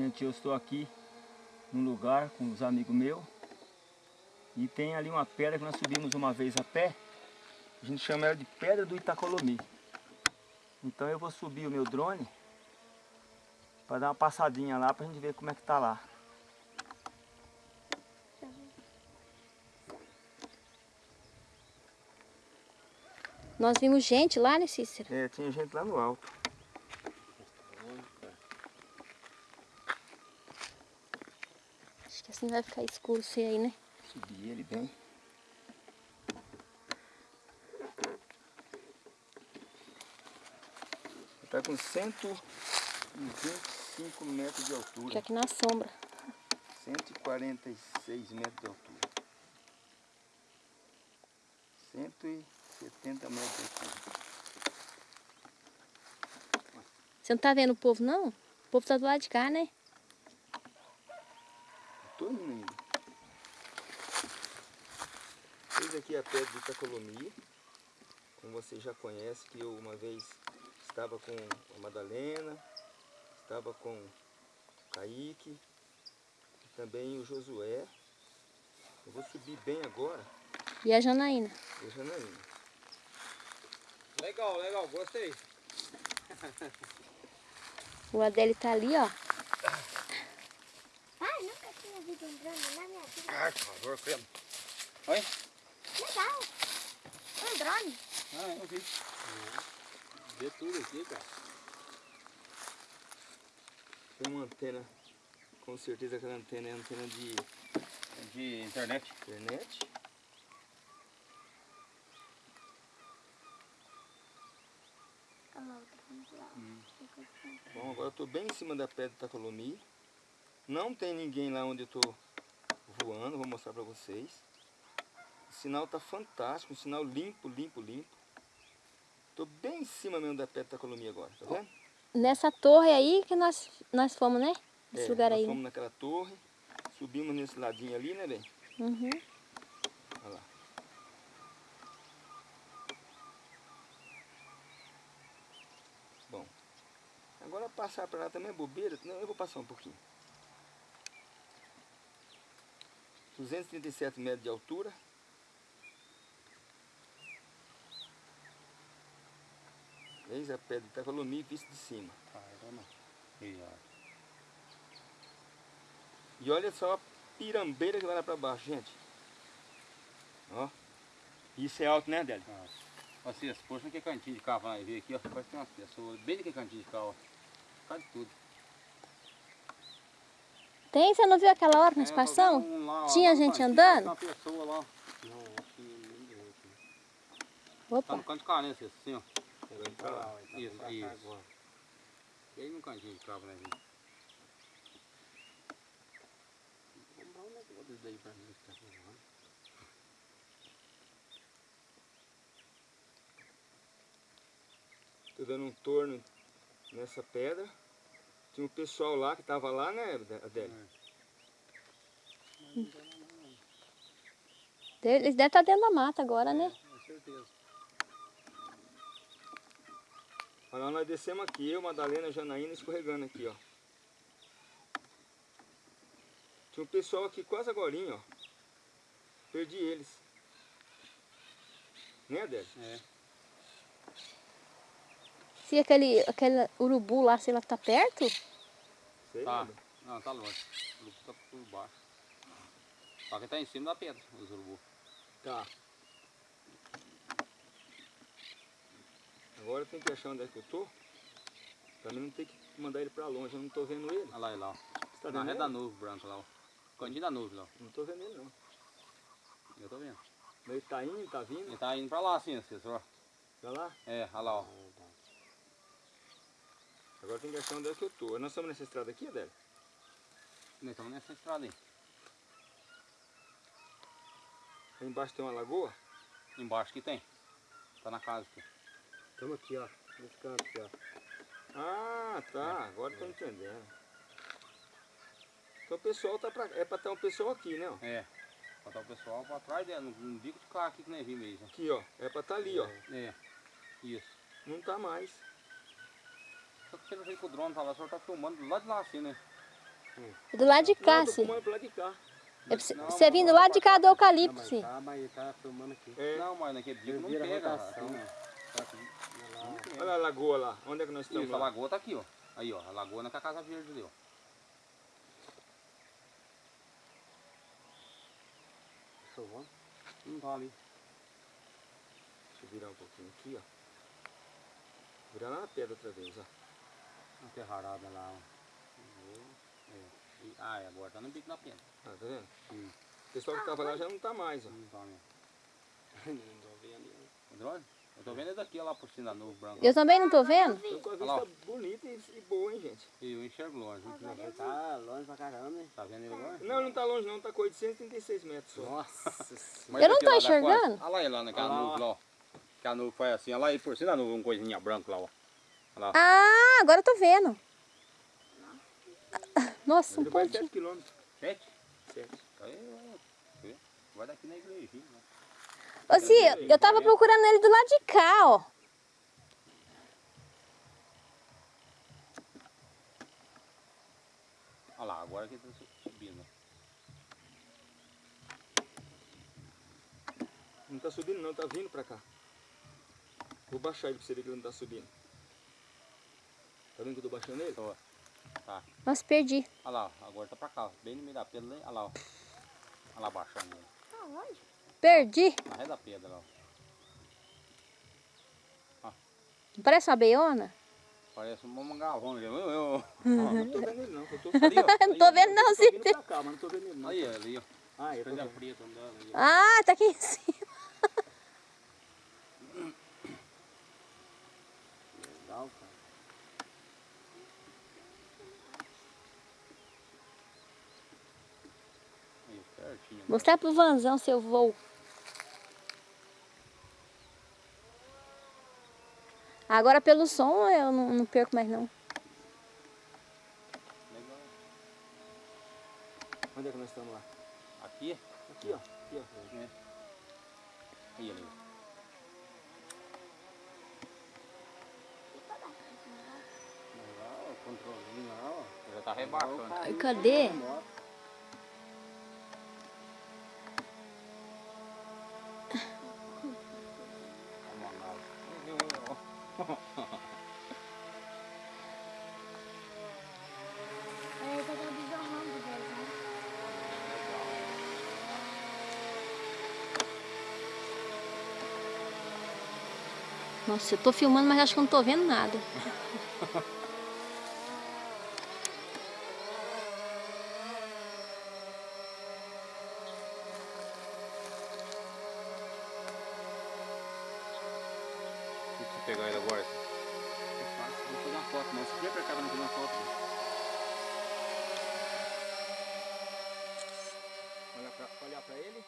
Gente, eu estou aqui num lugar com os amigos meus. E tem ali uma pedra que nós subimos uma vez a pé. A gente chama ela de Pedra do Itacolomi. Então eu vou subir o meu drone para dar uma passadinha lá para a gente ver como é que tá lá. Nós vimos gente lá, né, Cícero? É, tinha gente lá no alto. Acho que assim vai ficar escuro você aí, né? Subir ele bem. Está com 125 metros de altura. aqui na sombra. 146 metros de altura. 170 metros de altura. Você não tá vendo o povo, não? O povo tá do lado de cá, né? Tô indo ainda. Fiz aqui a pedra de Itacolomi. Como vocês já conhecem, que eu uma vez estava com a Madalena, estava com o Kaique, e também o Josué. Eu vou subir bem agora, E a Janaína. e a Janaína. Legal, legal, gostei. O Adélio tá ali, ó. Pai, nunca tinha visto um drone na minha vida. Ai, por favor, creme. Oi? Legal. Um drone. Ah, eu vi. Vê tudo aqui, cara. Tem uma antena, com certeza aquela antena é antena de De internet. internet. Assim. Bom, agora eu estou bem em cima da pedra do Itacolomi. Não tem ninguém lá onde eu estou voando, vou mostrar para vocês. O sinal está fantástico, um sinal limpo, limpo, limpo. Estou bem em cima mesmo da pedra do Itacolomi agora, tá vendo? Nessa torre aí que nós, nós fomos, né? Esse É, lugar nós aí. fomos naquela torre, subimos nesse ladinho ali, né, bem? Uhum. Olha lá. Bom, agora passar para lá também é bobeira. Não, eu vou passar um pouquinho. 237 metros de altura. Eis a pedra de Itacolomi vista de cima. Ah. E. E olha só a pirambeira que vai lá para baixo, gente. Ó. Isso é alto, né, Adélio? Ah. Assim, esse posto que cantinho de carro vai ver aqui, ó. Parece que tem umas pessoas bem naquele cantinho de carro, ó. Cai de tudo. Tem? Você não viu aquela hora que nós É, passamos? um lá, Tinha lá gente andando? Tem uma pessoa lá. Não, acho que ninguém aqui. Tá Opa. no canto de carência, assim, ó. Vai pra lá. Isso, isso. Bem no cantinho de carro, né, gente? Vou comprar um negócio desse daí pra mim, que tá voando. Tô dando um torno nessa pedra. Tinha um pessoal lá que tava lá, né, Adélio? Eles devem estar dentro da mata agora, né? Com certeza. Olha lá, nós descemos aqui, eu, Madalena, Janaína escorregando aqui, ó. Tinha um pessoal aqui quase agora, ó. Perdi eles. Né, Adélio? É. Se aquele, aquele urubu lá, sei lá, tá perto, Sei, Tá. né? Não, tá longe. O urubu tá por baixo. Só que tá em cima da pedra, os urubu. Tá. Agora tem que achar onde é que eu tô. Pra mim não ter que mandar ele pra longe, eu não tô vendo ele. Olha lá, ele lá. ó. Você tá Na ele? da nuvem branca lá, ó. Cantinho da nuvem lá, ó. Não tô vendo ele não. Eu tô vendo. Mas ele tá indo, tá vindo? Ele tá indo pra lá assim, assessor. Pra lá? É, olha lá, ó. Agora tem que achar onde é que eu tô. Nós estamos nessa estrada aqui, Adélio? Nós estamos nessa estrada aí. Lá embaixo tem uma lagoa? Embaixo que tem. Tá na casa aqui. Estamos aqui, ó. Nesse canto aqui, ó. Ah, tá. Agora tô entendendo. Então o pessoal tá pra... É pra estar um pessoal aqui, né? ó? É. Botar o pessoal pra trás dela, no, no bico de carro aqui que nem vi mesmo. Aqui, ó. É pra estar ali, ó. É. Isso. Não tá mais. Só que pelo jeito que o drone tá lá, o senhor tá filmando do lado de lá assim, né? Do lado de cá, Não, tô sim. pro lado de cá. É pra você- Você vindo do lado de cá do eucalipto, sim. Tá, mas ele tá filmando aqui. É. Não, mas naquele dia não pega. rotação. Aqui, né? Tá olha a lagoa lá. Onde é que nós estamos Isso, a lagoa tá aqui, ó. Aí, ó, a lagoa na casa verde ali, ó. Chovão. Não tá ali. Deixa eu virar um pouquinho aqui, ó. Virar lá na pedra outra vez, ó. Uma terrarada lá, ó. É. E- Ah, é, agora tá no bico da pena. Ah, tá vendo? Hum. O pessoal que tava lá já não tá mais, ó. Não tá mesmo. Não tô vendo. Drone? Eu tô vendo é daqui, ó, lá por cima da nuvem branca. Eu também não tô vendo. Tô com a bonita e, e boa, hein, gente? E eu enxergo longe. Ele tá longe pra caramba, hein? Tá vendo ele agora? Não, não tá longe não, tá com 836 metros só. Nossa Mas Eu não tô enxergando. Olha lá ele lá naquela Olha lá, nuvem lá, ó. Aquela nuvem foi assim, olha lá aí por cima da nuvem, uma coisinha branca lá, ó. Lá. Ah, agora eu tô vendo. Nossa, um pontinho. 7 quilômetros. Sete? 7. Aí, ó. Vê? Vai daqui na igrejinha. né? Ô, Cia, eu tava procurando ele do lado de cá, ó. Olha lá, agora que tá su- subindo. Não tá subindo não, tá vindo pra cá. Vou baixar ele pra você ver que ele não tá subindo. Tá vendo que eu tô baixando ele? Tô. Tá. Nossa, perdi. Olha lá, ó, agora tá pra cá, ó, bem no meio da pedra ali. Olha lá, ó. Olha lá baixando ele. Aonde? Perdi. Na ré da pedra lá, ó. Parece uma beiona? Parece um mangalvão. Eu, eu, eu. Não tô vendo ele não, eu tô Ali, ó. Não tô vendo não, tô Cia. vindo pra cá, mas não tô vendo ele não. Aí, ali, ó. Ah, eu tô Coisa vendo. preta andando ali. Ah, tá aqui em cima. Legal, cara. Aí, certinho. Mostrar pro Vanzão seu voo. Agora pelo som eu não, não perco mais não. Legal. Onde é que nós estamos lá? Aqui, Aqui, ó. Aqui, ó. né? Aí, ali. Legal, o controlinho lá, ó. Já tá rebaixando. Ai, cadê? Nossa, eu estou filmando, mas acho que não estou vendo nada. Deixa eu pegar ele agora. É fácil, vou fazer uma foto, não se vier pra cá, não fazer uma foto. Olhar para ele.